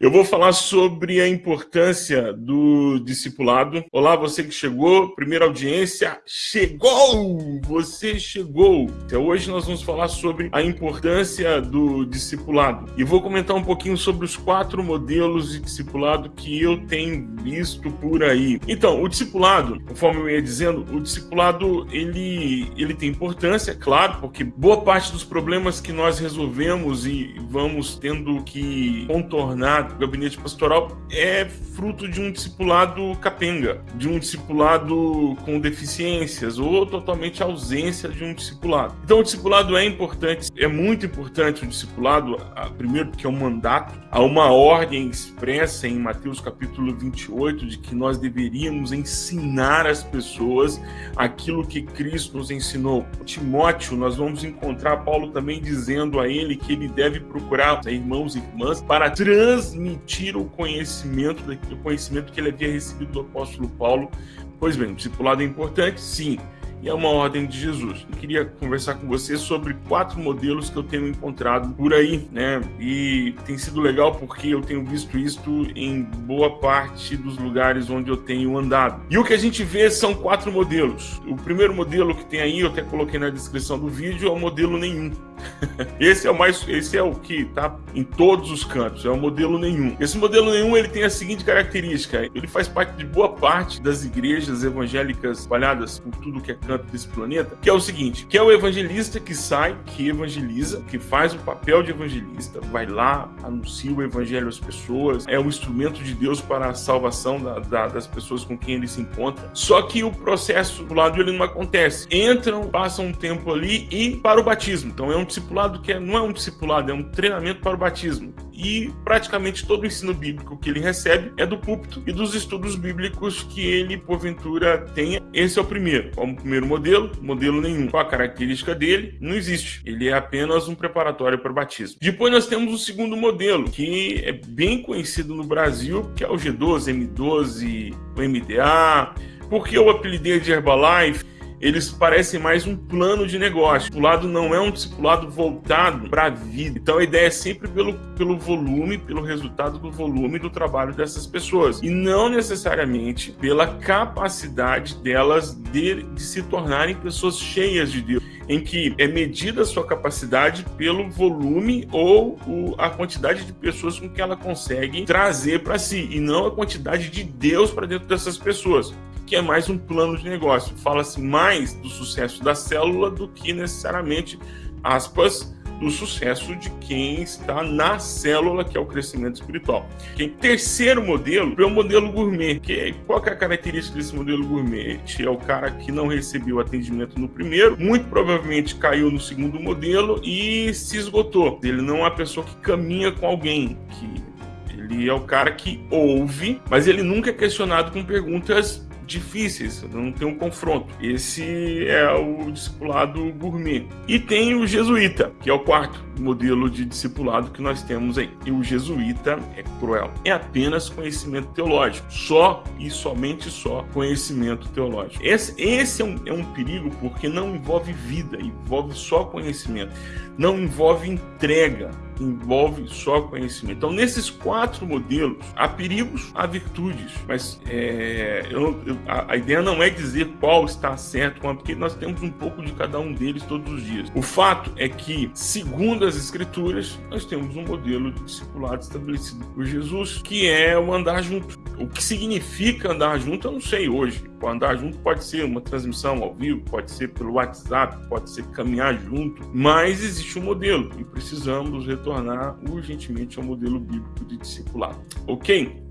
Eu vou falar sobre a importância do discipulado. Olá, você que chegou, primeira audiência, chegou! Você chegou! Então, hoje nós vamos falar sobre a importância do discipulado. E vou comentar um pouquinho sobre os quatro modelos de discipulado que eu tenho visto por aí. Então, o discipulado, conforme eu ia dizendo, o discipulado ele, ele tem importância, claro, porque boa parte dos problemas que nós resolvemos e vamos tendo que contornar o gabinete pastoral é fruto de um discipulado capenga, de um discipulado com deficiências ou totalmente ausência de um discipulado. Então, o discipulado é importante, é muito importante o discipulado, primeiro porque é um mandato, há uma ordem expressa em Mateus capítulo 28 de que nós deveríamos ensinar as pessoas aquilo que Cristo nos ensinou. Timóteo, nós vamos encontrar Paulo também dizendo a ele que ele deve procurar irmãos e irmãs para transmitir transmitir o conhecimento, o conhecimento que ele havia recebido do apóstolo Paulo. Pois bem, o discipulado é importante? Sim e é uma ordem de Jesus. Eu queria conversar com você sobre quatro modelos que eu tenho encontrado por aí, né? E tem sido legal porque eu tenho visto isto em boa parte dos lugares onde eu tenho andado. E o que a gente vê são quatro modelos. O primeiro modelo que tem aí, eu até coloquei na descrição do vídeo, é o modelo nenhum. esse é o mais, esse é o que está em todos os cantos, é o modelo nenhum. Esse modelo nenhum ele tem a seguinte característica: ele faz parte de boa parte das igrejas evangélicas espalhadas por tudo que é canto desse planeta, que é o seguinte, que é o evangelista que sai, que evangeliza, que faz o papel de evangelista, vai lá, anuncia o evangelho às pessoas, é um instrumento de Deus para a salvação da, da, das pessoas com quem ele se encontra. Só que o processo do lado ele não acontece. Entram, passam um tempo ali e para o batismo. Então é um discipulado que é, não é um discipulado, é um treinamento para o batismo. E praticamente todo o ensino bíblico que ele recebe é do púlpito e dos estudos bíblicos que ele, porventura, tenha. Esse é o primeiro. Como primeiro modelo, modelo nenhum. Qual a característica dele? Não existe. Ele é apenas um preparatório para o batismo. Depois nós temos o segundo modelo, que é bem conhecido no Brasil, que é o G12, M12, o MDA. Por que eu apelidei de Herbalife? Eles parecem mais um plano de negócio. O lado não é um discipulado voltado para a vida. Então a ideia é sempre pelo, pelo volume, pelo resultado do volume do trabalho dessas pessoas. E não necessariamente pela capacidade delas de, de se tornarem pessoas cheias de Deus em que é medida a sua capacidade pelo volume ou o, a quantidade de pessoas com que ela consegue trazer para si, e não a quantidade de Deus para dentro dessas pessoas que é mais um plano de negócio. Fala-se mais do sucesso da célula do que necessariamente, aspas, do sucesso de quem está na célula, que é o crescimento espiritual. Em terceiro modelo é o modelo gourmet. Que, qual que é a característica desse modelo gourmet? É o cara que não recebeu atendimento no primeiro, muito provavelmente caiu no segundo modelo e se esgotou. Ele não é a pessoa que caminha com alguém, que ele é o cara que ouve, mas ele nunca é questionado com perguntas difíceis, não tem um confronto. Esse é o discipulado gourmet. E tem o jesuíta, que é o quarto modelo de discipulado que nós temos aí. E o jesuíta é cruel. É apenas conhecimento teológico. Só e somente só conhecimento teológico. Esse, esse é, um, é um perigo porque não envolve vida, envolve só conhecimento. Não envolve entrega envolve só conhecimento. Então, nesses quatro modelos, há perigos, há virtudes, mas é, eu, eu, a, a, ideia não é dizer qual está certo, porque nós temos um pouco de cada um deles todos os dias. O fato é que, segundo as Escrituras, nós temos um modelo de discipulado estabelecido por Jesus, que é o andar junto. O que significa andar junto, eu não sei hoje. Andar junto pode ser uma transmissão ao vivo, pode ser pelo WhatsApp, pode ser caminhar junto, mas existe um modelo e precisamos retornar urgentemente ao modelo bíblico de discipulado. Ok?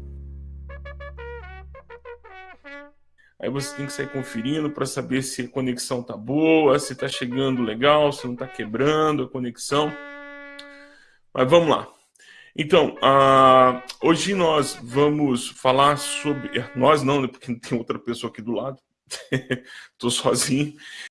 Aí você tem que sair conferindo para saber se a conexão tá boa, se tá chegando legal, se não tá quebrando a conexão. Mas vamos lá. Então, uh, hoje nós vamos falar sobre. Nós não, né, porque tem outra pessoa aqui do lado. Estou sozinho.